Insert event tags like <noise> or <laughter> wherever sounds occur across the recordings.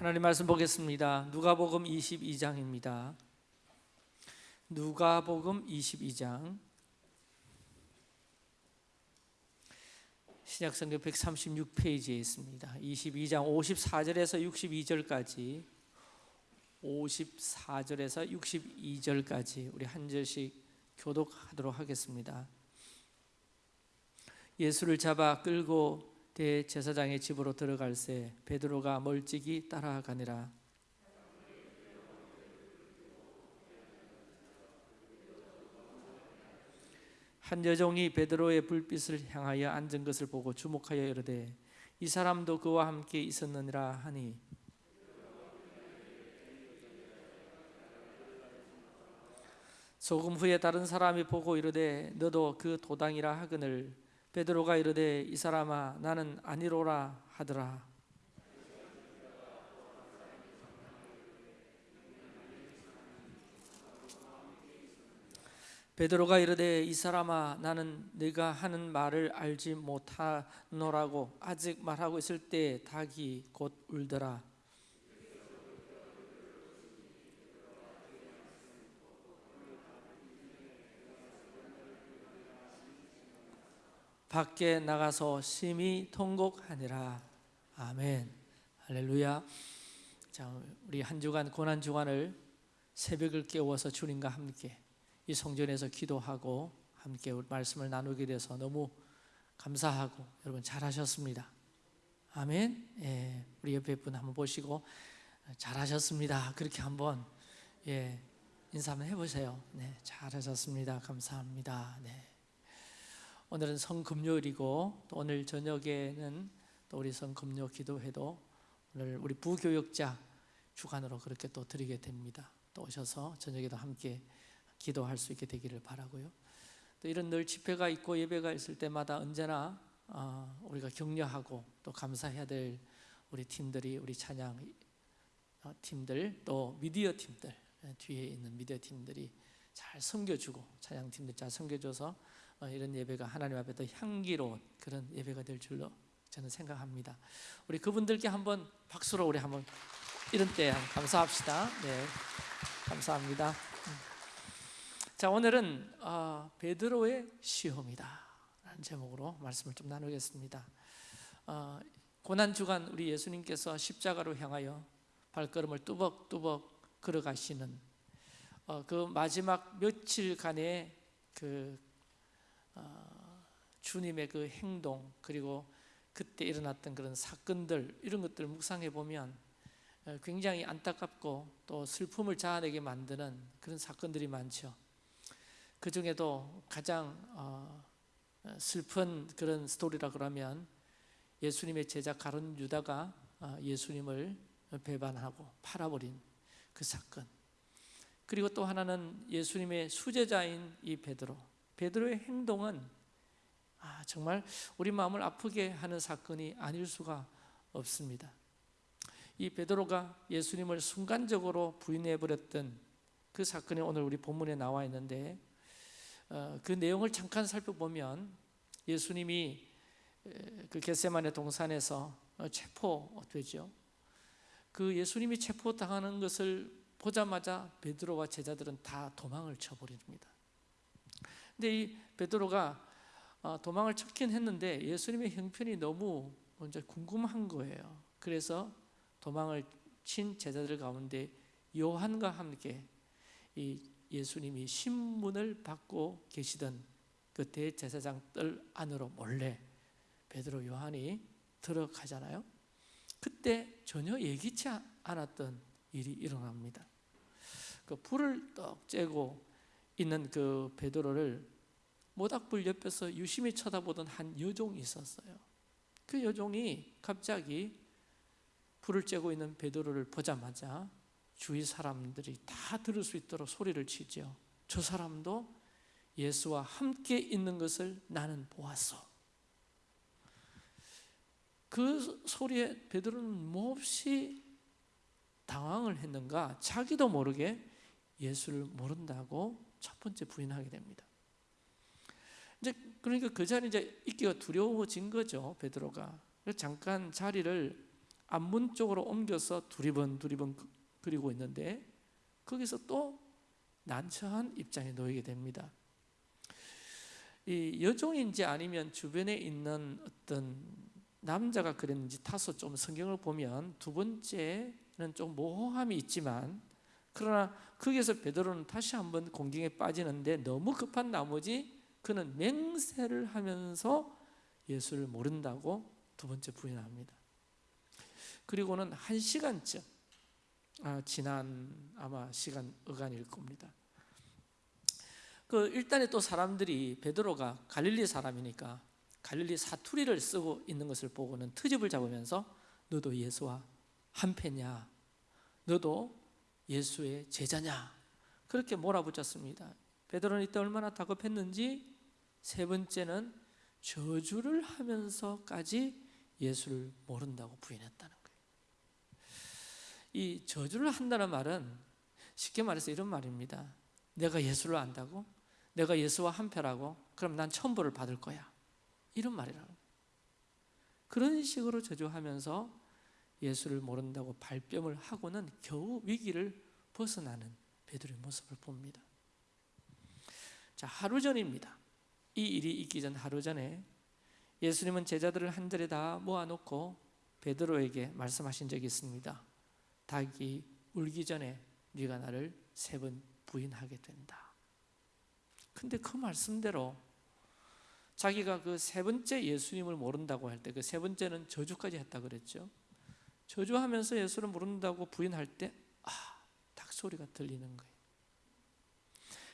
하나님 말씀 보겠습니다. 누가복음 22장입니다. 누가복음 22장 신약성경 136페이지에 있습니다. 22장 54절에서 62절까지 54절에서 62절까지 우리 한 절씩 교독하도록 하겠습니다. 예수를 잡아 끌고 대제사장의 집으로 들어갈새 베드로가 멀찍이 따라가니라. 한 여종이 베드로의 불빛을 향하여 앉은 것을 보고 주목하여 이르되 이 사람도 그와 함께 있었느니라 하니. 조금 후에 다른 사람이 보고 이르되 너도 그 도당이라 하거늘 베드로가 이르되 이 사람아 나는 아니로라 하더라. 베드로가 이르되 이 사람아 나는 네가 하는 말을 알지 못하노라고 아직 말하고 있을 때 닭이 곧 울더라 밖에 나가서 심히 통곡하니라. 아멘. 할렐루야. 자 우리 한 주간 고난 주간을 새벽을 깨워서 주님과 함께 이 성전에서 기도하고 함께 말씀을 나누게 돼서 너무 감사하고 여러분 잘하셨습니다. 아멘. 예, 우리 옆에 분 한번 보시고 잘하셨습니다. 그렇게 한번 예, 인사 한번 해보세요. 네, 잘하셨습니다. 감사합니다. 네. 오늘은 성금요일이고 또 오늘 저녁에는 또 우리 성금요 기도회도 오늘 우리 부교역자 주간으로 그렇게 또 드리게 됩니다. 또 오셔서 저녁에도 함께 기도할 수 있게 되기를 바라고요. 또 이런 늘 집회가 있고 예배가 있을 때마다 언제나 어, 우리가 격려하고 또 감사해야 될 우리 팀들이 우리 찬양 어, 팀들 또 미디어 팀들 예, 뒤에 있는 미디어 팀들이 잘 섬겨주고 찬양 팀들 잘 섬겨줘서 어, 이런 예배가 하나님 앞에 더 향기로운 그런 예배가 될 줄로 저는 생각합니다. 우리 그분들께 한번 박수로 우리 한번 이런 때 감사합시다. 네, 감사합니다. 음. 자 오늘은 어, 베드로의 시험이다 라는 제목으로 말씀을 좀 나누겠습니다. 어, 고난 주간 우리 예수님께서 십자가로 향하여 발걸음을 뚜벅뚜벅 걸어가시는 어, 그 마지막 며칠간의 그 어, 주님의 그 행동 그리고 그때 일어났던 그런 사건들 이런 것들 묵상해 보면 어, 굉장히 안타깝고 또 슬픔을 자아내게 만드는 그런 사건들이 많죠. 그 중에도 가장 어, 슬픈 그런 스토리라 그러면 예수님의 제자 가론 유다가 예수님을 배반하고 팔아버린 그 사건. 그리고 또 하나는 예수님의 수제자인 이 베드로. 베드로의 행동은 아, 정말 우리 마음을 아프게 하는 사건이 아닐 수가 없습니다. 이 베드로가 예수님을 순간적으로 부인해 버렸던 그 사건이 오늘 우리 본문에 나와 있는데 어, 그 내용을 잠깐 살펴보면 예수님이 그 겟세만의 동산에서 어, 체포되죠. 그 예수님이 체포당하는 것을 보자마자 베드로와 제자들은 다 도망을 쳐버립니다. 근데 이 베드로가 어, 도망을 쳤긴 했는데 예수님의 형편이 너무 먼저 궁금한 거예요. 그래서 도망을 친 제자들 가운데 요한과 함께 이 예수님이 신문을 받고 계시던 그 대제사장 뜰 안으로 몰래 베드로 요한이 들어가잖아요. 그때 전혀 예기치 않았던 일이 일어납니다. 그 불을 떡 쬐고 있는 그 베드로를 모닥불 옆에서 유심히 쳐다보던 한 여종이 있었어요. 그 여종이 갑자기 불을 쬐고 있는 베드로를 보자마자 주위 사람들이 다 들을 수 있도록 소리를 치죠. 저 사람도 예수와 함께 있는 것을 나는 보았어. 그 소리에 베드로는 몹시 당황을 했는가 자기도 모르게 예수를 모른다고 첫 번째 부인하게 됩니다. 이제 그러니까 그 자리 이제 있기가 두려워진 거죠 베드로가. 잠깐 자리를 앞문 쪽으로 옮겨서 두리번 두리번 그- 그리고 있는데 거기서 또 난처한 입장에 놓이게 됩니다. 이 여종인지 아니면 주변에 있는 어떤 남자가 그랬는지 타서 좀 성경을 보면 두 번째는 좀 모호함이 있지만 그러나 거기서 베드로는 다시 한번 공경에 빠지는데 너무 급한 나머지 그는 맹세를 하면서 예수를 모른다고 두 번째 부인합니다. 그리고는 한 시간쯤 아, 지난 아마 시간 어간일 겁니다. 그 일단에 또 사람들이 베드로가 갈릴리 사람이니까 갈릴리 사투리를 쓰고 있는 것을 보고는 트집을 잡으면서 너도 예수와 한패냐? 너도 예수의 제자냐? 그렇게 몰아붙였습니다. 베드로는 이때 얼마나 다급했는지 세 번째는 저주를 하면서까지 예수를 모른다고 부인했다는 거예요. 이 저주를 한다는 말은 쉽게 말해서 이런 말입니다. 내가 예수를 안다고? 내가 예수와 한패라고? 그럼 난 천벌을 받을 거야. 이런 말이라고. 그런 식으로 저주하면서 예수를 모른다고 발뺌을 하고는 겨우 위기를 벗어나는 베드로의 모습을 봅니다. 자, 하루 전입니다. 이 일이 있기 전 하루 전에 예수님은 제자들을 한 자리에 다 모아놓고 베드로에게 말씀하신 적이 있습니다. 닭이 울기 전에 네가 나를 세 번 부인하게 된다. 근데 그 말씀대로 자기가 그 세 번째 예수님을 모른다고 할 때 그 세 번째는 저주까지 했다 그랬죠. 저주하면서 예수를 모른다고 부인할 때 아, 닭소리가 들리는 거예요.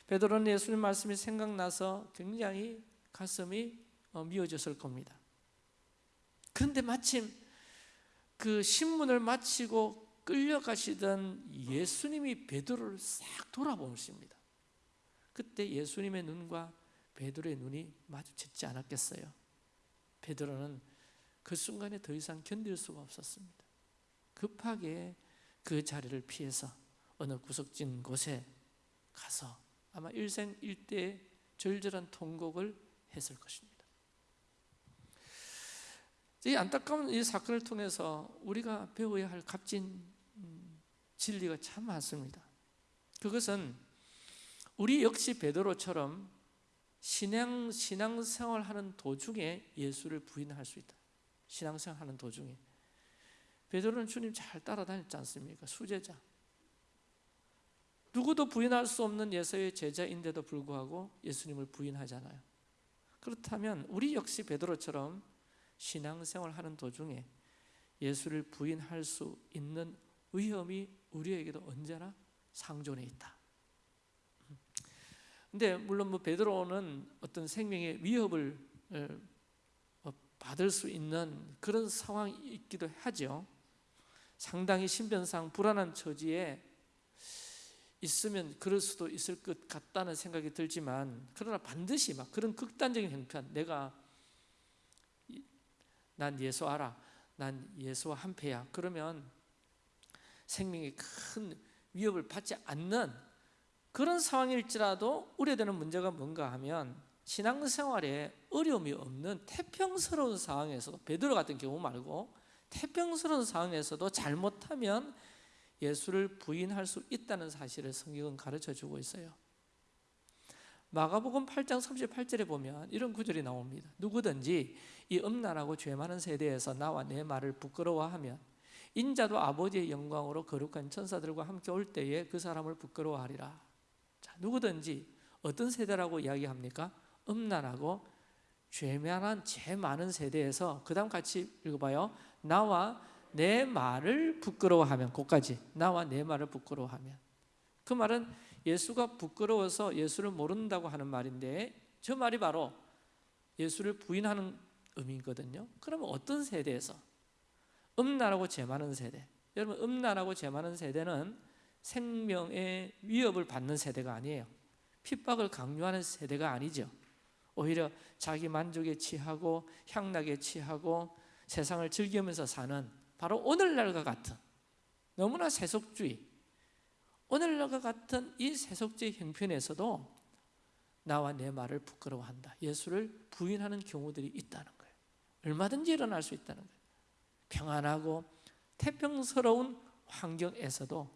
베드로는 예수님 말씀이 생각나서 굉장히 가슴이 어, 미어졌을 겁니다. 그런데 마침 그 신문을 마치고 끌려가시던 예수님이 베드로를 싹 돌아보십니다. 그때 예수님의 눈과 베드로의 눈이 마주쳤지 않았겠어요. 베드로는 그 순간에 더 이상 견딜 수가 없었습니다. 급하게 그 자리를 피해서 어느 구석진 곳에 가서 아마 일생 일대의 절절한 통곡을 했을 것입니다. 이 안타까운 이 사건을 통해서 우리가 배워야 할 값진 음, 진리가 참 많습니다. 그것은 우리 역시 베드로처럼 신앙 신앙생활하는 도중에 예수를 부인할 수 있다. 신앙생활하는 도중에 베드로는 주님 잘 따라다녔지 않습니까? 수제자. 누구도 부인할 수 없는 예수의 제자인데도 불구하고 예수님을 부인하잖아요. 그렇다면 우리 역시 베드로처럼 신앙생활 하는 도중에 예수를 부인할 수 있는 위험이 우리에게도 언제나 상존해 있다. 근데 물론 뭐 베드로는 어떤 생명의 위협을 어, 받을 수 있는 그런 상황이 있기도 하죠. 상당히 신변상 불안한 처지에 있으면 그럴 수도 있을 것 같다는 생각이 들지만 그러나 반드시 막 그런 극단적인 형편 내가 난 예수 알아 난 예수와 한패야. 그러면 생명에 큰 위협을 받지 않는 그런 상황일지라도 우려되는 문제가 뭔가 하면 신앙생활에 어려움이 없는 태평스러운 상황에서도 베드로 같은 경우 말고 태평스러운 상황에서도 잘못하면 예수를 부인할 수 있다는 사실을 성경은 가르쳐 주고 있어요. 마가복음 8장 38절에 보면 이런 구절이 나옵니다. 누구든지 이 음란하고 죄 많은 세대에서 나와 내 말을 부끄러워하면 인자도 아버지의 영광으로 거룩한 천사들과 함께 올 때에 그 사람을 부끄러워하리라. 자, 누구든지 어떤 세대라고 이야기합니까? 음란하고 죄 많은 죄 많은 세대에서 그 다음 같이 읽어봐요. 나와 내 말을 부끄러워하면 그까지 나와 내 말을 부끄러워하면 그 말은 예수가 부끄러워서 예수를 모른다고 하는 말인데 저 말이 바로 예수를 부인하는 의미거든요. 그러면 어떤 세대에서 음란하고 죄 많은 세대 여러분 음란하고 죄 많은 세대는 생명의 위협을 받는 세대가 아니에요. 핍박을 강요하는 세대가 아니죠. 오히려 자기 만족에 취하고 향락에 취하고 세상을 즐기면서 사는 바로 오늘날과 같은 너무나 세속주의 오늘날과 같은 이 세속주의 형편에서도 나와 내 말을 부끄러워한다. 예수를 부인하는 경우들이 있다는 거예요. 얼마든지 일어날 수 있다는 거예요. 평안하고 태평스러운 환경에서도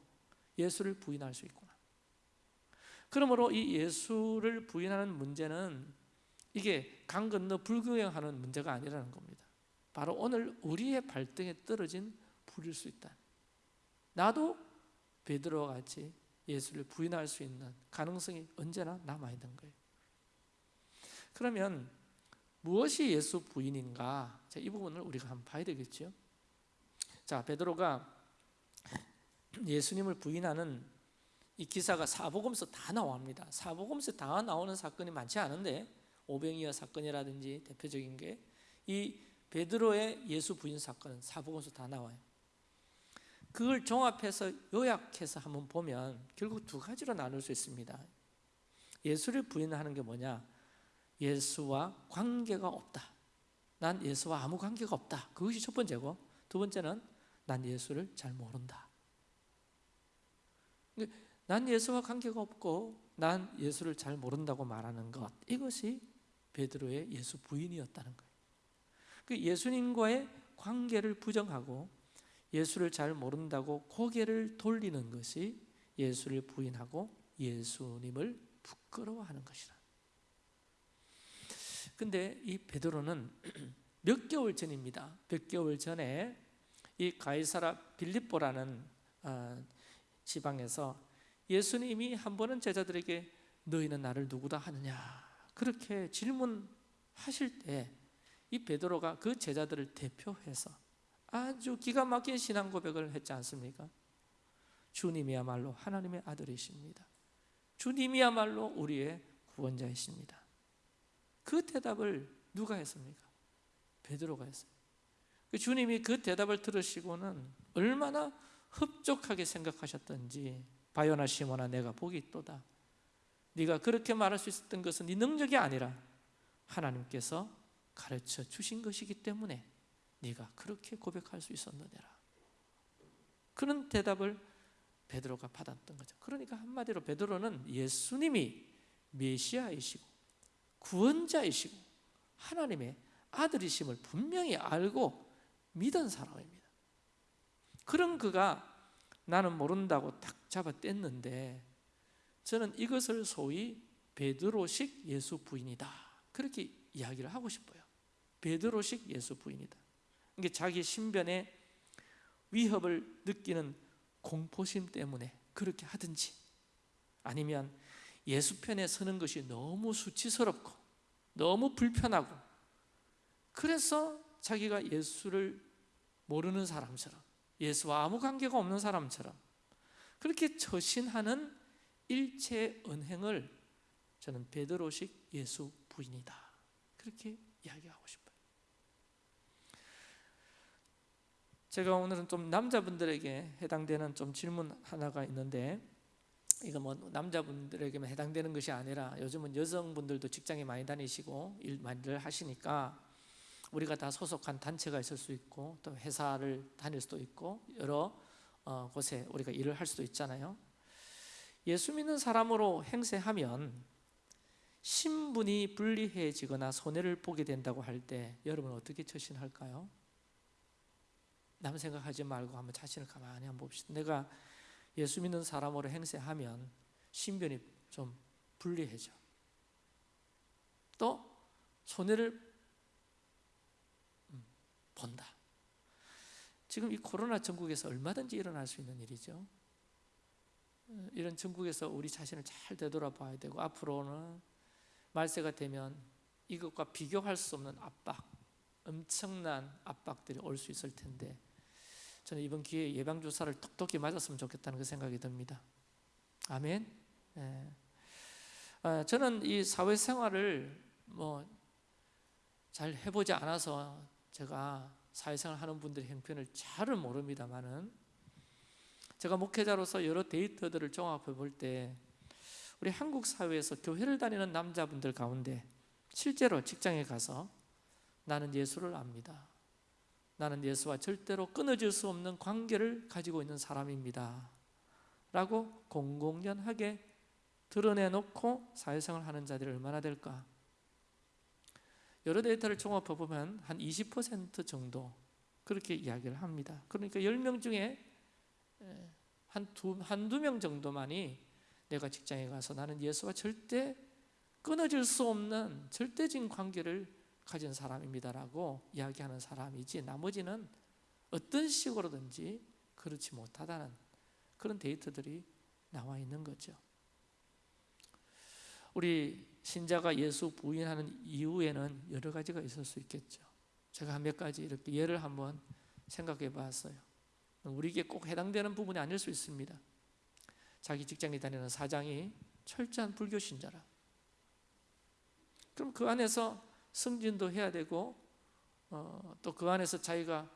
예수를 부인할 수 있구나. 그러므로 이 예수를 부인하는 문제는 이게 강 건너 불구경하는 문제가 아니라는 겁니다. 바로 오늘 우리의 발등에 떨어진 불일 수 있다. 나도 베드로와 같이 예수를 부인할 수 있는 가능성이 언제나 남아 있는 거예요. 그러면 무엇이 예수 부인인가? 자, 이 부분을 우리가 한번 봐야 되겠죠. 자, 베드로가 예수님을 부인하는 이 기사가 사복음서 다 나옵니다. 사복음서 다 나오는 사건이 많지 않은데 오병이어 사건이라든지 대표적인 게 이 베드로의 예수 부인 사건은 사복음서 다 나와요. 그걸 종합해서 요약해서 한번 보면 결국 두 가지로 나눌 수 있습니다. 예수를 부인하는 게 뭐냐? 예수와 관계가 없다. 난 예수와 아무 관계가 없다. 그것이 첫 번째고 두 번째는 난 예수를 잘 모른다. 난 예수와 관계가 없고 난 예수를 잘 모른다고 말하는 것 이것이 베드로의 예수 부인이었다는 거예요. 그 예수님과의 관계를 부정하고 예수를 잘 모른다고 고개를 돌리는 것이 예수를 부인하고 예수님을 부끄러워하는 것이라. 근데 이 베드로는 <clears throat> 몇 개월 전입니다. 몇 개월 전에 이 가이사라 빌립보라는 어, 지방에서 예수님이 한 번은 제자들에게 너희는 나를 누구다 하느냐 그렇게 질문하실 때 이 베드로가 그 제자들을 대표해서 아주 기가 막힌 신앙 고백을 했지 않습니까? 주님이야말로 하나님의 아들이십니다. 주님이야말로 우리의 구원자이십니다. 그 대답을 누가 했습니까? 베드로가 했어요. 그 주님이 그 대답을 들으시고는 얼마나 흡족하게 생각하셨던지 바요나 시모나 내가 복이 있도다. 네가 그렇게 말할 수 있었던 것은 네 능력이 아니라 하나님께서 가르쳐 주신 것이기 때문에 네가 그렇게 고백할 수 있었느니라. 그런 대답을 베드로가 받았던 거죠. 그러니까 한마디로 베드로는 예수님이 메시아이시고 구원자이시고 하나님의 아들이심을 분명히 알고 믿은 사람입니다. 그런 그가 나는 모른다고 딱 잡아 뗐는데 저는 이것을 소위 베드로식 예수 부인이다. 그렇게 이야기를 하고 싶어요. 베드로식 예수 부인이다. 이게 자기 신변에 위협을 느끼는 공포심 때문에 그렇게 하든지 아니면 예수 편에 서는 것이 너무 수치스럽고 너무 불편하고 그래서 자기가 예수를 모르는 사람처럼 예수와 아무 관계가 없는 사람처럼 그렇게 처신하는 일체 은행을 저는 베드로식 예수 부인이다. 그렇게 이야기하고 싶어요. 제가 오늘은 좀 남자분들에게 해당되는 좀 질문 하나가 있는데 이거 뭐 남자분들에게만 해당되는 것이 아니라 요즘은 여성분들도 직장에 많이 다니시고 일 많이들 하시니까 우리가 다 소속한 단체가 있을 수 있고 또 회사를 다닐 수도 있고 여러 어, 곳에 우리가 일을 할 수도 있잖아요. 예수 믿는 사람으로 행세하면 신분이 불리해지거나 손해를 보게 된다고 할 때 여러분 어떻게 처신할까요? 남 생각하지 말고 한번 자신을 가만히 한번 봅시다. 내가 예수 믿는 사람으로 행세하면 신변이 좀 불리해져. 또 손해를 본다. 지금 이 코로나 전국에서 얼마든지 일어날 수 있는 일이죠. 이런 전국에서 우리 자신을 잘 되돌아봐야 되고 앞으로는 말세가 되면 이것과 비교할 수 없는 압박, 엄청난 압박들이 올 수 있을 텐데 저는 이번 기회에 예방 주사를 톡톡히 맞았으면 좋겠다는 그 생각이 듭니다. 아멘. 예. 아, 저는 이 사회생활을 뭐 잘 해보지 않아서 제가 사회생활 하는 분들의 형편을 잘은 모릅니다만은 제가 목회자로서 여러 데이터들을 종합해 볼 때 우리 한국 사회에서 교회를 다니는 남자분들 가운데 실제로 직장에 가서 나는 예수를 압니다. 나는 예수와 절대로 끊어질 수 없는 관계를 가지고 있는 사람입니다. 라고 공공연하게 드러내놓고 사회생활 하는 자들이 얼마나 될까? 여러 데이터를 종합해 보면 한 20% 정도 그렇게 이야기를 합니다. 그러니까 10명 중에 한 두, 한두 명 정도만이 내가 직장에 가서 나는 예수와 절대 끊어질 수 없는 절대적인 관계를 가진 사람입니다라고 이야기하는 사람이지 나머지는 어떤 식으로든지 그렇지 못하다는 그런 데이터들이 나와 있는 거죠. 우리 신자가 예수 부인하는 이유에는 여러 가지가 있을 수 있겠죠. 제가 몇 가지 이렇게 예를 한번 생각해 봤어요. 우리에게 꼭 해당되는 부분이 아닐 수 있습니다. 자기 직장에 다니는 사장이 철저한 불교 신자라. 그럼 그 안에서 승진도 해야 되고 어, 또 그 안에서 자기가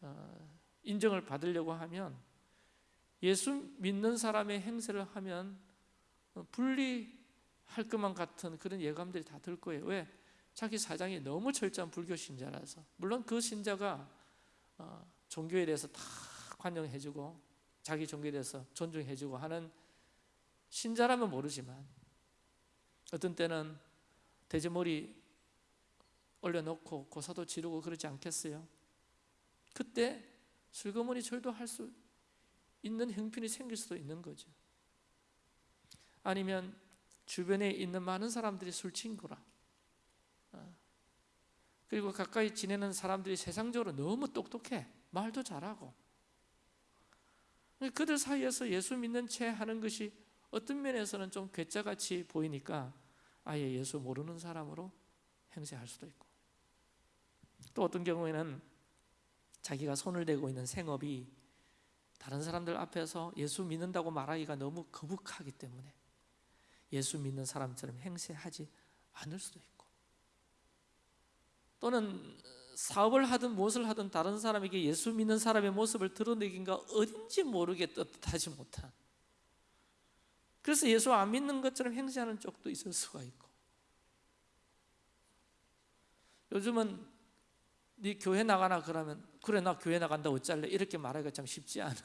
어, 인정을 받으려고 하면 예수 믿는 사람의 행세를 하면 어, 분리할 것만 같은 그런 예감들이 다 들 거예요. 왜? 자기 사장이 너무 철저한 불교 신자라서 물론 그 신자가 어, 종교에 대해서 다 관용해주고 자기 종교에 대해서 존중해주고 하는 신자라면 모르지만 어떤 때는 돼지머리 올려놓고 고사도 지르고 그러지 않겠어요? 그때 슬그머니 절도 할 수 있는 형편이 생길 수도 있는 거죠. 아니면 주변에 있는 많은 사람들이 술 친구라. 어. 그리고 가까이 지내는 사람들이 세상적으로 너무 똑똑해. 말도 잘하고. 그들 사이에서 예수 믿는 채 하는 것이 어떤 면에서는 좀 괴짜같이 보이니까 아예 예수 모르는 사람으로 행세할 수도 있고 또 어떤 경우에는 자기가 손을 대고 있는 생업이 다른 사람들 앞에서 예수 믿는다고 말하기가 너무 거북하기 때문에 예수 믿는 사람처럼 행세하지 않을 수도 있고 또는 사업을 하든 무엇을 하든 다른 사람에게 예수 믿는 사람의 모습을 드러내긴가 어딘지 모르게 떳떳하지 못한 그래서 예수 안 믿는 것처럼 행세하는 쪽도 있을 수가 있고 요즘은 네 교회 나가나 그러면 그래 나 교회 나간다 어쩔래 이렇게 말하기가 참 쉽지 않은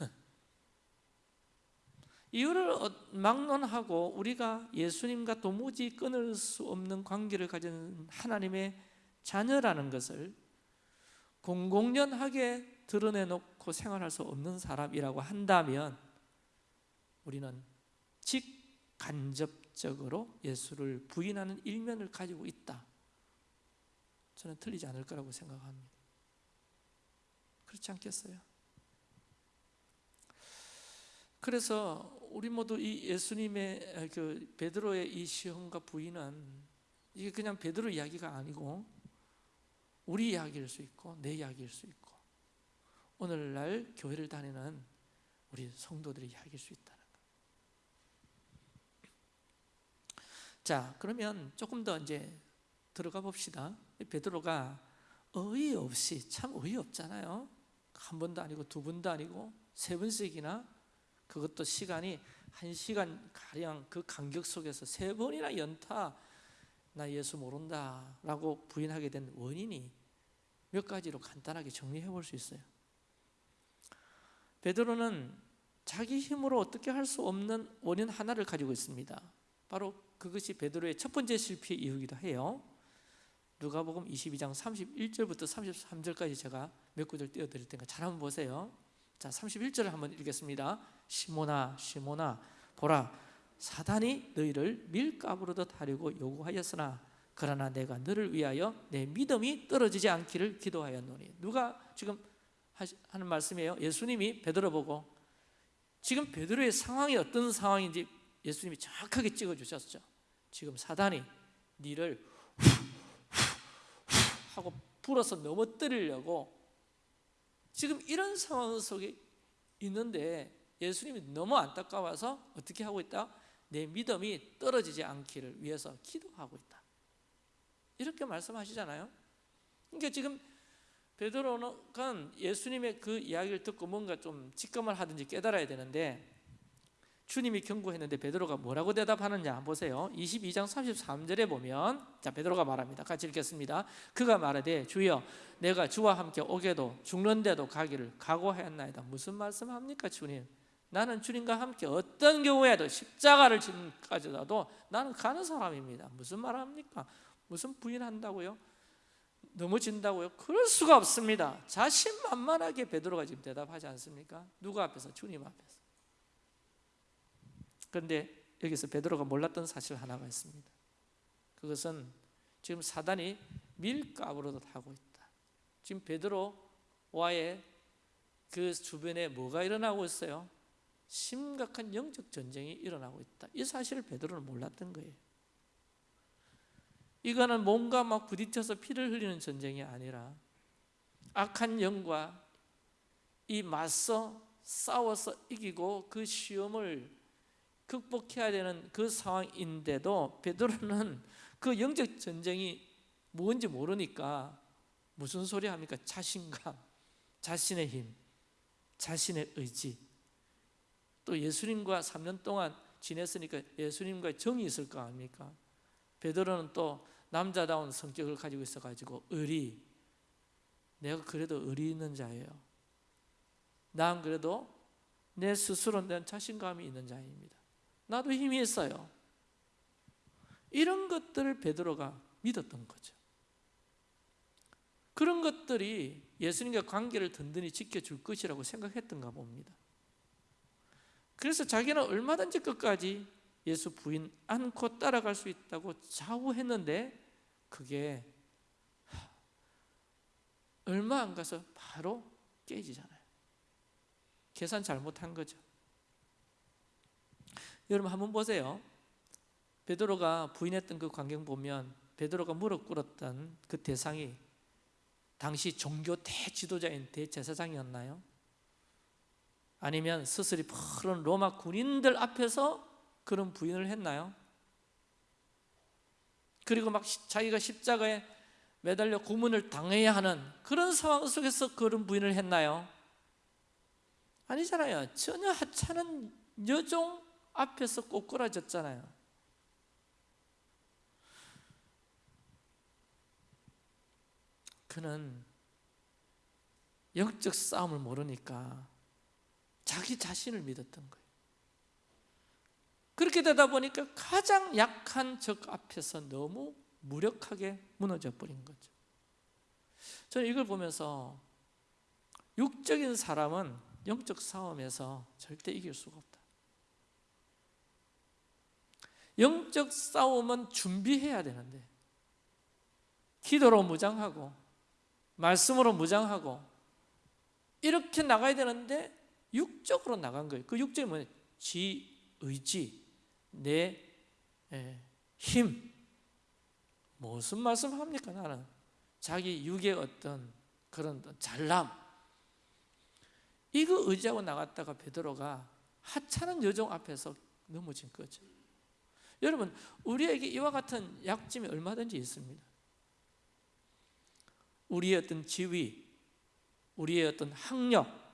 이유를 어, 막론하고 우리가 예수님과 도무지 끊을 수 없는 관계를 가진 하나님의 자녀라는 것을 공공연하게 드러내놓고 생활할 수 없는 사람이라고 한다면 우리는 직간접적으로 예수를 부인하는 일면을 가지고 있다. 저는 틀리지 않을 거라고 생각합니다. 그렇지 않겠어요? 그래서 우리 모두 이 예수님의 그 베드로의 이 시험과 부인은 이게 그냥 베드로 이야기가 아니고 우리 이야기일 수 있고 내 이야기일 수 있고 오늘날 교회를 다니는 우리 성도들의 이야기일 수 있다는 거. 자, 그러면 조금 더 이제 들어가 봅시다. 베드로가 어이없이 참 어이없잖아요. 한 번도 아니고 두 번도 아니고 세 번씩이나 그것도 시간이 한 시간 가량 그 간격 속에서 세 번이나 연타 나 예수 모른다 라고 부인하게 된 원인이 몇 가지로 간단하게 정리해 볼 수 있어요. 베드로는 자기 힘으로 어떻게 할 수 없는 원인 하나를 가지고 있습니다. 바로 그것이 베드로의 첫 번째 실패 이유기도 해요. 누가복음 22장 31절부터 33절까지 제가 몇 구절 띄워 드릴 테니까 잘 한번 보세요. 자, 31절을 한번 읽겠습니다. 시모나 시모나 보라 사단이 너희를 밀가부르듯 하려고 요구하였으나 그러나 내가 너를 위하여 내 믿음이 떨어지지 않기를 기도하였노니 누가 지금 하는 말씀이에요 예수님이 베드로 보고 지금 베드로의 상황이 어떤 상황인지 예수님이 정확하게 찍어주셨죠 지금 사단이 니를 하고 불어서 넘어뜨리려고 지금 이런 상황 속에 있는데 예수님이 너무 안타까워서 어떻게 하고 있다? 내 믿음이 떨어지지 않기를 위해서 기도하고 있다. 이렇게 말씀하시잖아요. 그러니까 지금 베드로는 예수님의 그 이야기를 듣고 뭔가 좀 직감을 하든지 깨달아야 되는데 주님이 경고했는데 베드로가 뭐라고 대답하느냐 보세요. 22장 33절에 보면 자 베드로가 말합니다. 같이 읽겠습니다. 그가 말하되 주여 내가 주와 함께 오게도 죽는데도 가기를 각오하였나이다. 무슨 말씀합니까 주님? 나는 주님과 함께 어떤 경우에도 십자가를 지는까지라도 나는 가는 사람입니다. 무슨 말합니까? 무슨 부인한다고요? 넘어진다고요? 그럴 수가 없습니다. 자신만만하게 베드로가 지금 대답하지 않습니까? 누구 앞에서? 주님 앞에서. 그런데 여기서 베드로가 몰랐던 사실 하나가 있습니다. 그것은 지금 사단이 밀가부로도 하고 있다. 지금 베드로와의 그 주변에 뭐가 일어나고 있어요? 심각한 영적 전쟁이 일어나고 있다. 이 사실을 베드로는 몰랐던 거예요. 이거는 몸과 막 부딪혀서 피를 흘리는 전쟁이 아니라 악한 영과 이 맞서 싸워서 이기고 그 시험을 극복해야 되는 그 상황인데도 베드로는 그 영적 전쟁이 뭔지 모르니까 무슨 소리 합니까? 자신감, 자신의 힘, 자신의 의지. 또 예수님과 3년 동안 지냈으니까 예수님과 정이 있을 거 아닙니까? 베드로는 또 남자다운 성격을 가지고 있어 가지고 의리 내가 그래도 의리 있는 자예요. 난 그래도 내 스스로 된 자신감이 있는 자입니다. 나도 힘이 있어요. 이런 것들을 베드로가 믿었던 거죠. 그런 것들이 예수님과 관계를 든든히 지켜줄 것이라고 생각했던가 봅니다. 그래서 자기는 얼마든지 끝까지 예수 부인 않고 따라갈 수 있다고 자우했는데 그게 얼마 안 가서 바로 깨지잖아요. 계산 잘못한 거죠. 여러분 한번 보세요. 베드로가 부인했던 그 광경 보면 베드로가 무릎 꿇었던 그 대상이 당시 종교 대지도자인 대제사장이었나요? 아니면 스스리 푸른 로마 군인들 앞에서 그런 부인을 했나요? 그리고 막 자기가 십자가에 매달려 고문을 당해야 하는 그런 상황 속에서 그런 부인을 했나요? 아니잖아요. 전혀 하찮은 여종 앞에서 꼬꾸라졌잖아요. 그는 영적 싸움을 모르니까 자기 자신을 믿었던 거예요. 그렇게 되다 보니까 가장 약한 적 앞에서 너무 무력하게 무너져 버린 거죠. 저는 이걸 보면서 육적인 사람은 영적 싸움에서 절대 이길 수가 없다. 영적 싸움은 준비해야 되는데 기도로 무장하고 말씀으로 무장하고 이렇게 나가야 되는데 육적으로 나간 거예요. 그 육적이 뭐냐? 지 의지, 내 힘. 무슨 말씀합니까? 나는 자기 육의 어떤 그런 잘남. 이거 의지하고 나갔다가 베드로가 하찮은 여종 앞에서 넘어진 거죠. 여러분, 우리에게 이와 같은 약점이 얼마든지 있습니다. 우리의 어떤 지위, 우리의 어떤 학력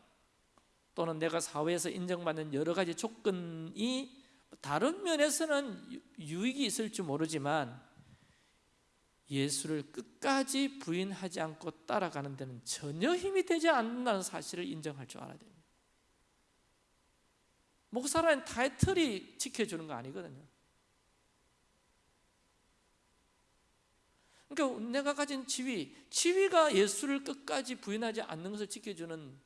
또는 내가 사회에서 인정받는 여러 가지 조건이 다른 면에서는 유익이 있을지 모르지만 예수를 끝까지 부인하지 않고 따라가는 데는 전혀 힘이 되지 않는다는 사실을 인정할 줄 알아야 됩니다. 목사라는 타이틀이 지켜주는 거 아니거든요. 그러니까 내가 가진 지위, 지위가 예수를 끝까지 부인하지 않는 것을 지켜주는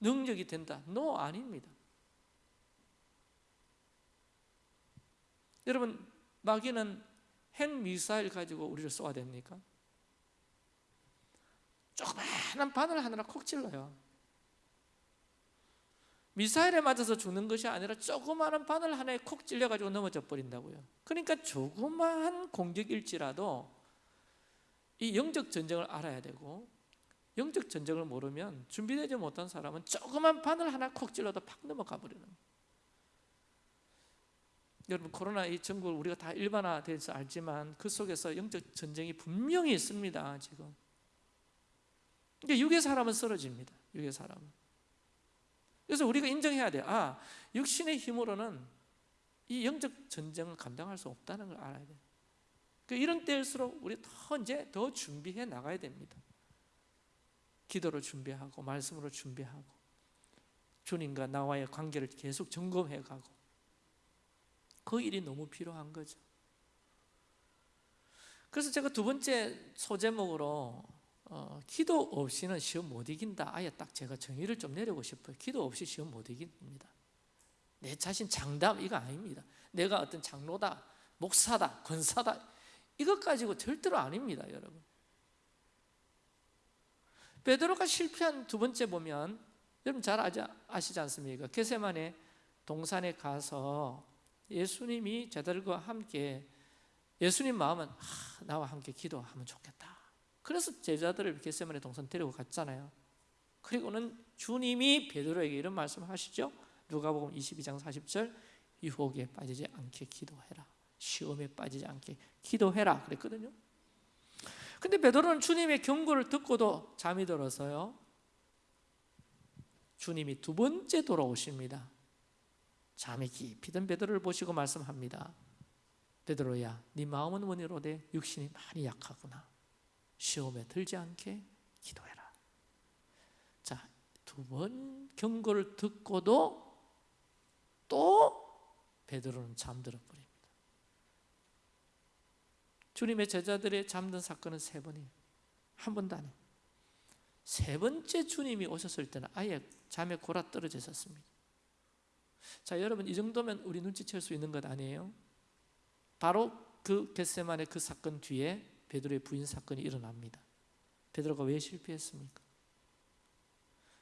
능력이 된다. no 아닙니다. 여러분 마귀는 핵 미사일 가지고 우리를 쏘아 됩니까? 조그마한 바늘 하나를 콕 찔러요. 미사일에 맞아서 죽는 것이 아니라 조그마한 바늘 하나에 콕 찔려가지고 넘어져 버린다고요. 그러니까 조그마한 공격일지라도 이 영적 전쟁을 알아야 되고 영적 전쟁을 모르면 준비되지 못한 사람은 조그만 바늘 하나 콕 찔러도 팍 넘어가 버리는. 여러분 코로나 이 전국을 우리가 다 일반화돼서 알지만 그 속에서 영적 전쟁이 분명히 있습니다 지금. 그러니까 육의 사람은 쓰러집니다 육의 사람은. 그래서 우리가 인정해야 돼. 아, 육신의 힘으로는 이 영적 전쟁을 감당할 수 없다는 걸 알아야 돼. 그 이런 때일수록 우리 더 이제 더 준비해 나가야 됩니다. 기도로 준비하고 말씀으로 준비하고 주님과 나와의 관계를 계속 점검해 가고 그 일이 너무 필요한 거죠. 그래서 제가 두 번째 소제목으로 어, 기도 없이는 시험 못 이긴다. 아예 딱 제가 정의를 좀 내리고 싶어요. 기도 없이 시험 못 이깁니다. 내 자신 장담 이거 아닙니다. 내가 어떤 장로다, 목사다, 권사다 이것 가지고 절대로 아닙니다, 여러분. 베드로가 실패한 두 번째 보면 여러분 잘 아시지 않습니까? 게세만에 동산에 가서 예수님이 제자들과 함께 예수님 마음은 아, 나와 함께 기도하면 좋겠다. 그래서 제자들을 게세만에 동산 데리고 갔잖아요. 그리고는 주님이 베드로에게 이런 말씀을 하시죠. 누가복음 22장 40절 유혹에 빠지지 않게 기도해라. 시험에 빠지지 않게 기도해라 그랬거든요. 근데 베드로는 주님의 경고를 듣고도 잠이 들어서요. 주님이 두 번째 돌아오십니다. 잠이 깊이 든 베드로를 보시고 말씀합니다. 베드로야, 네 마음은 원이로되 육신이 많이 약하구나. 시험에 들지 않게 기도해라. 자, 두 번 경고를 듣고도 또 베드로는 잠들어 버립니다. 주님의 제자들의 잠든 사건은 세 번이에요. 한 번도 안 해요. 세 번째 주님이 오셨을 때는 아예 잠에 골아 떨어져 있었습니다. 자, 여러분 이 정도면 우리 눈치챌 수 있는 것 아니에요? 바로 그 겟세만의 그 사건 뒤에 베드로의 부인 사건이 일어납니다. 베드로가 왜 실패했습니까?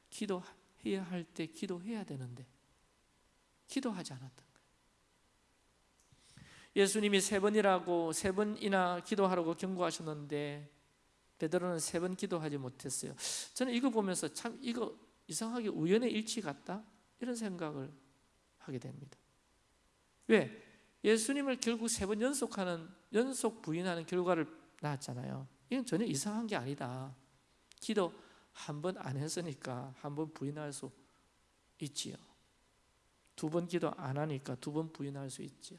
기도해야 할 때 기도해야 되는데 기도하지 않았던 거 예수님이 세 번이라고 세 번이나 기도하라고 경고하셨는데 베드로는 세 번 기도하지 못했어요. 저는 이거 보면서 참 이거 이상하게 우연의 일치 같다 이런 생각을 하게 됩니다. 왜? 예수님을 결국 세 번 연속하는 연속 부인하는 결과를 낳았잖아요. 이건 전혀 이상한 게 아니다. 기도 한 번 안 했으니까 한 번 부인할 수 있지요. 두 번 기도 안 하니까 두 번 부인할 수 있지요.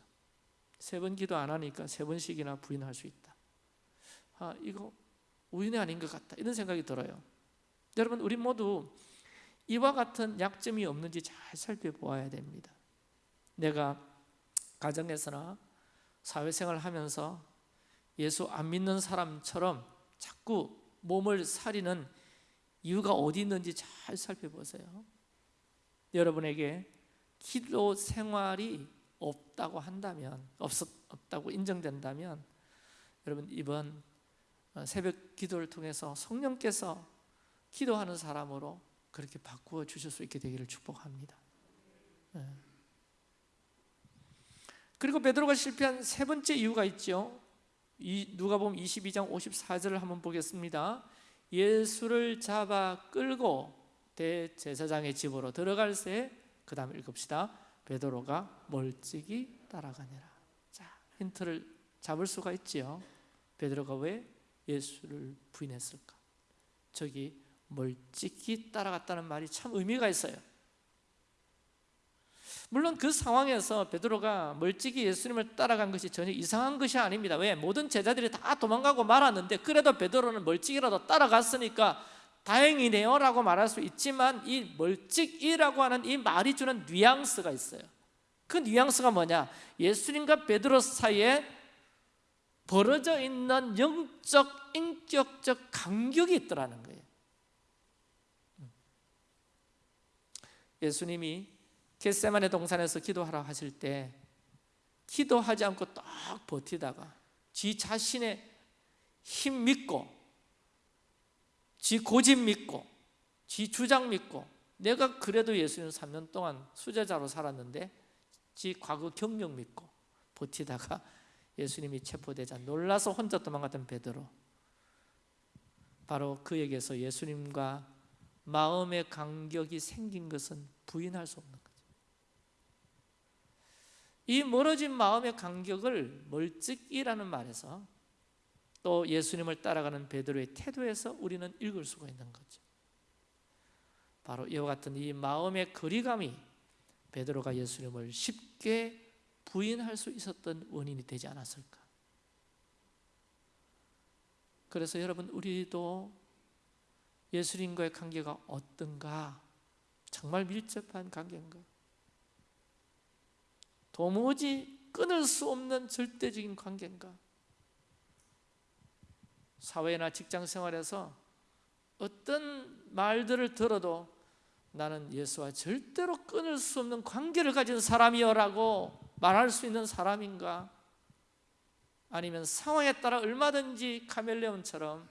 세 번 기도 안 하니까 세 번씩이나 부인할 수 있다. 아, 이거 우연이 아닌 것 같다. 이런 생각이 들어요. 여러분, 우리 모두 이와 같은 약점이 없는지 잘 살펴보아야 됩니다. 내가 가정에서나 사회생활 하면서 예수 안 믿는 사람처럼 자꾸 몸을 사리는 이유가 어디 있는지 잘 살펴보세요. 여러분에게 기도 생활이 없다고 한다면 없었, 없다고 인정된다면 여러분 이번 새벽 기도를 통해서 성령께서 기도하는 사람으로 그렇게 바꾸어 주실 수 있게 되기를 축복합니다. 네. 그리고 베드로가 실패한 세 번째 이유가 있죠. 이 누가 보면 22장 54절을 한번 보겠습니다. 예수를 잡아 끌고 대제사장의 집으로 들어갈 새 그 다음 읽읍시다. 베드로가 멀찍이 따라가니라. 자, 힌트를 잡을 수가 있지요. 베드로가 왜 예수를 부인했을까? 저기 멀찍이 따라갔다는 말이 참 의미가 있어요. 물론 그 상황에서 베드로가 멀찍이 예수님을 따라간 것이 전혀 이상한 것이 아닙니다. 왜? 모든 제자들이 다 도망가고 말았는데 그래도 베드로는 멀찍이라도 따라갔으니까 다행이네요 라고 말할 수 있지만 이 멀찍이라고 하는 이 말이 주는 뉘앙스가 있어요. 그 뉘앙스가 뭐냐? 예수님과 베드로 사이에 벌어져 있는 영적, 인격적 간격이 있더라는 거예요. 예수님이 겟세만의 동산에서 기도하라 하실 때 기도하지 않고 딱 버티다가 지 자신의 힘 믿고 지 고집 믿고 지 주장 믿고 내가 그래도 예수님 3년 동안 수제자로 살았는데 지 과거 경력 믿고 버티다가 <laughs> 예수님이 체포되자 놀라서 혼자 도망갔던 베드로. 바로 그에게서 예수님과 마음의 간격이 생긴 것은 부인할 수 없는 거죠. 이 멀어진 마음의 간격을 멀찍이라는 말에서 또 예수님을 따라가는 베드로의 태도에서 우리는 읽을 수가 있는 거죠 바로 이와 같은 이 마음의 거리감이 베드로가 예수님을 쉽게 부인할 수 있었던 원인이 되지 않았을까? 그래서 여러분 우리도 예수님과의 관계가 어떤가? 정말 밀접한 관계인가? 도무지 끊을 수 없는 절대적인 관계인가? 사회나 직장 생활에서 어떤 말들을 들어도 나는 예수와 절대로 끊을 수 없는 관계를 가진 사람이여라고 말할 수 있는 사람인가? 아니면 상황에 따라 얼마든지 카멜레온처럼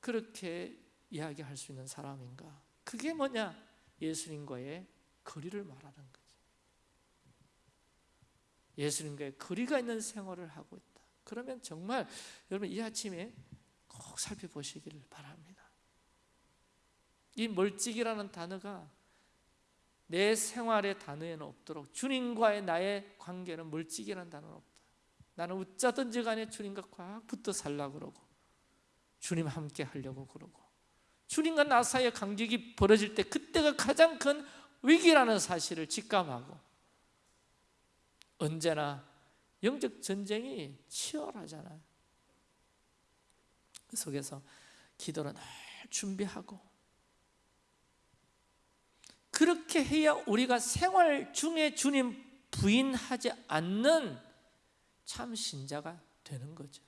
그렇게 이야기할 수 있는 사람인가? 그게 뭐냐? 예수님과의 거리를 말하는 거죠. 예수님과의 거리가 있는 생활을 하고 있다. 그러면 정말 여러분 이 아침에 꼭 살펴보시기를 바랍니다. 이 멀찍이라는 단어가 내 생활의 단어에는 없도록 주님과의 나의 관계는 멀찍이라는 단어는 없다. 나는 어쩌든지 간에 주님과 꽉 붙어 살려고 그러고 주님 함께 하려고 그러고 주님과 나 사이의 간격이 벌어질 때 그때가 가장 큰 위기라는 사실을 직감하고 언제나 영적 전쟁이 치열하잖아요. 그 속에서 기도를 늘 준비하고 그렇게 해야 우리가 생활 중에 주님 부인하지 않는 참 신자가 되는 거죠.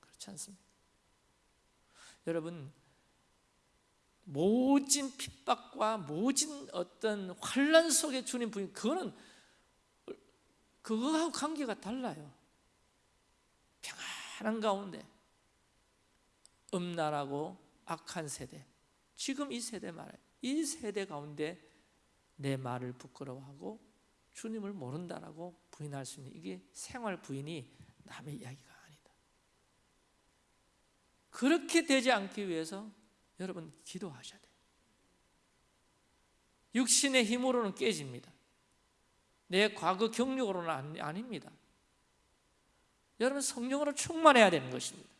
그렇지 않습니까? 여러분 모진 핍박과 모진 어떤 환란 속에 주님 부인 그거는 그거하고 관계가 달라요. 평안한 가운데 음란하고 악한 세대 지금 이 세대 말이에요. 이 세대 가운데 내 말을 부끄러워하고 주님을 모른다라고 부인할 수 있는 이게 생활 부인이 남의 이야기가 아니다. 그렇게 되지 않기 위해서 여러분 기도하셔야 돼요. 육신의 힘으로는 깨집니다. 내 과거 경력으로는 아닙니다. 여러분 성령으로 충만해야 되는 것입니다.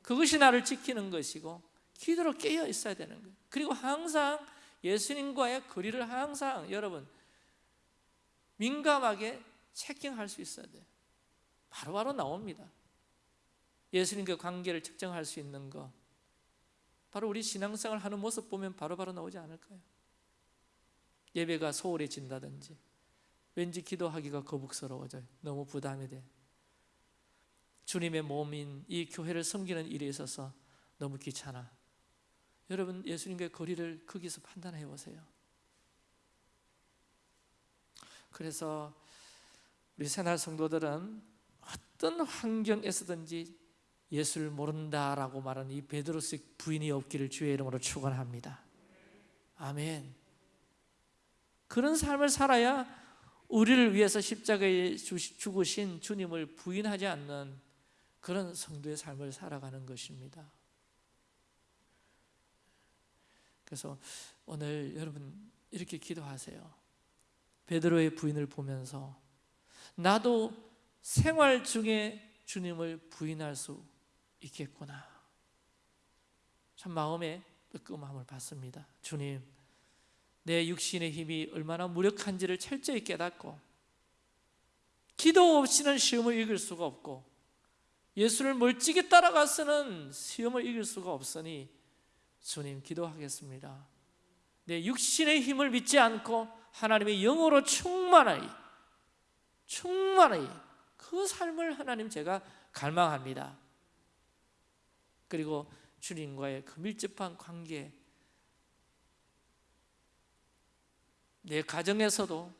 그것이 나를 지키는 것이고 기도로 깨어 있어야 되는 거예요. 그리고 항상 예수님과의 거리를 항상 여러분 민감하게 체킹할 수 있어야 돼요. 바로바로 나옵니다. 예수님과 관계를 측정할 수 있는 거 바로 우리 신앙생활 하는 모습 보면 바로바로 나오지 않을까요? 예배가 소홀해진다든지 왠지 기도하기가 거북스러워져요. 너무 부담이 돼. 주님의 몸인 이 교회를 섬기는 일에 있어서 너무 귀찮아. 여러분 예수님과의 거리를 거기서 판단해 보세요. 그래서 우리 새날 성도들은 어떤 환경에서든지 예수를 모른다라고 말하는 이 베드로식 부인이 없기를 주의 이름으로 축원합니다. 아멘. 그런 삶을 살아야 우리를 위해서 십자가에 죽으신 주님을 부인하지 않는 그런 성도의 삶을 살아가는 것입니다. 그래서 오늘 여러분 이렇게 기도하세요. 베드로의 부인을 보면서 나도 생활 중에 주님을 부인할 수 있겠구나. 참 마음에 뜨끔함을 받습니다. 주님, 내 육신의 힘이 얼마나 무력한지를 철저히 깨닫고 기도 없이는 시험을 이길 수가 없고 예수를 멀찍이 따라가서는 시험을 이길 수가 없으니 주님 기도하겠습니다. 내 육신의 힘을 믿지 않고 하나님의 영으로 충만하이 충만하이 그 삶을 하나님 제가 갈망합니다. 그리고 주님과의 그 밀접한 관계 내 가정에서도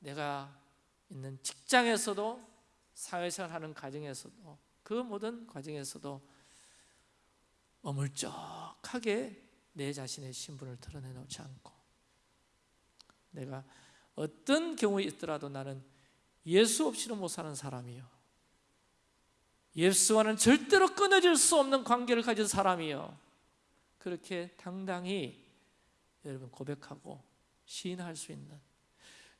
내가 있는 직장에서도 사회생활 하는 가정에서도 그 모든 과정에서도 어물쩍하게 내 자신의 신분을 드러내놓지 않고 내가 어떤 경우에 있더라도 나는 예수 없이는 못 사는 사람이요. 예수와는 절대로 끊어질 수 없는 관계를 가진 사람이요. 그렇게 당당히 여러분 고백하고 시인할 수 있는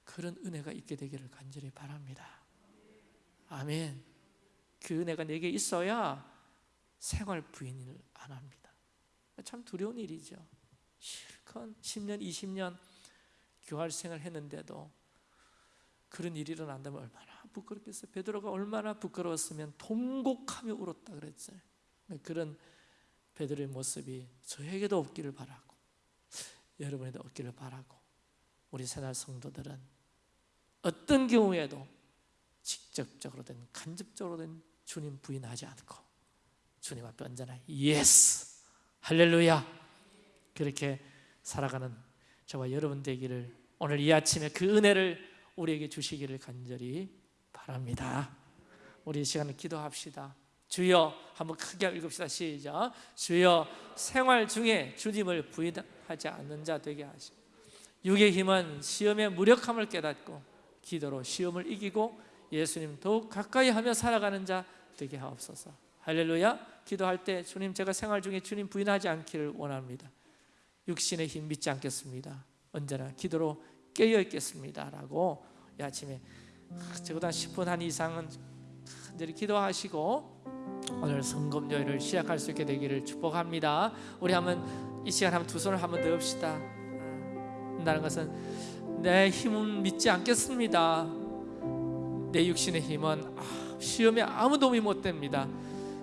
그런 은혜가 있게 되기를 간절히 바랍니다 아멘 그 은혜가 내게 있어야 생활 부인을 안 합니다. 참 두려운 일이죠. 실컷 10년, 20년 교활 생활 했는데도 그런 일이 일어난다면 얼마나 부끄럽겠어요. 베드로가 얼마나 부끄러웠으면 통곡하며 울었다 그랬어요. 그런 베드로의 모습이 저에게도 없기를 바라고 여러분에도 없기를 바라고 우리 새날 성도들은 어떤 경우에도 직접적으로든 간접적으로든 주님 부인하지 않고 주님 앞에 언제나 yes 할렐루야 그렇게 살아가는 저와 여러분 되기를 오늘 이 아침에 그 은혜를 우리에게 주시기를 간절히 바랍니다. 우리 이 시간을 기도합시다. 주여 한번 크게 읽읍시다. 시작. 주여 생활 중에 주님을 부인하지 않는 자 되게 하시고 육의 힘은 시험의 무력함을 깨닫고 기도로 시험을 이기고 예수님 더욱 가까이 하며 살아가는 자 되게 하옵소서. 할렐루야. 기도할 때 주님 제가 생활 중에 주님 부인하지 않기를 원합니다. 육신의 힘 믿지 않겠습니다. 언제나 기도로 깨어 있겠습니다 라고 이 아침에 적어도 한 10분 한 이상은 간절히 기도하시고 오늘 성금요일을 시작할 수 있게 되기를 축복합니다. 우리 한번 이 시간 한번 두 손을 한번 넣읍시다. 한다는 것은 내 힘은 믿지 않겠습니다. 내 육신의 힘은 아, 시험에 아무 도움이 못 됩니다.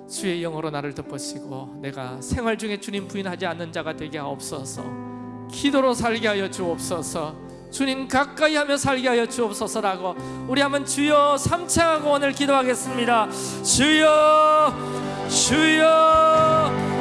주의 영으로 나를 덮으시고 내가 생활 중에 주님 부인하지 않는 자가 되게 하옵소서. 기도로 살게 하여 주옵소서. 주님 가까이 하며 살게 하여 주옵소서라고 우리 한번 주여 삼창하고 오늘 기도하겠습니다. 주여 주여